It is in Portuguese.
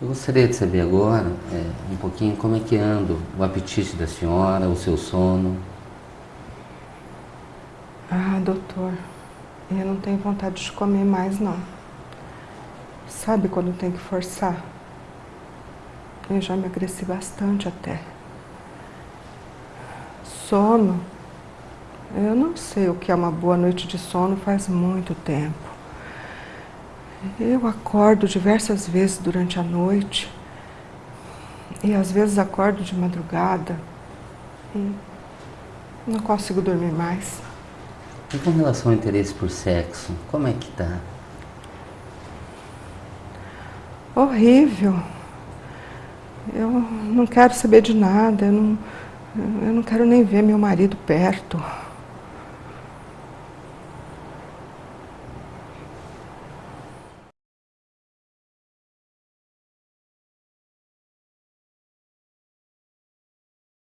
Eu gostaria de saber agora é, um pouquinho como é que anda o apetite da senhora, o seu sono. Ah, doutor, eu não tenho vontade de comer mais, não. Sabe quando tem que forçar? Eu já emagreci bastante até. Sono? Eu não sei o que é uma boa noite de sono faz muito tempo. Eu acordo diversas vezes durante a noite e às vezes acordo de madrugada e não consigo dormir mais. E com relação ao interesse por sexo, como é que tá? Horrível. Eu não quero saber de nada, eu não, eu não quero nem ver meu marido perto.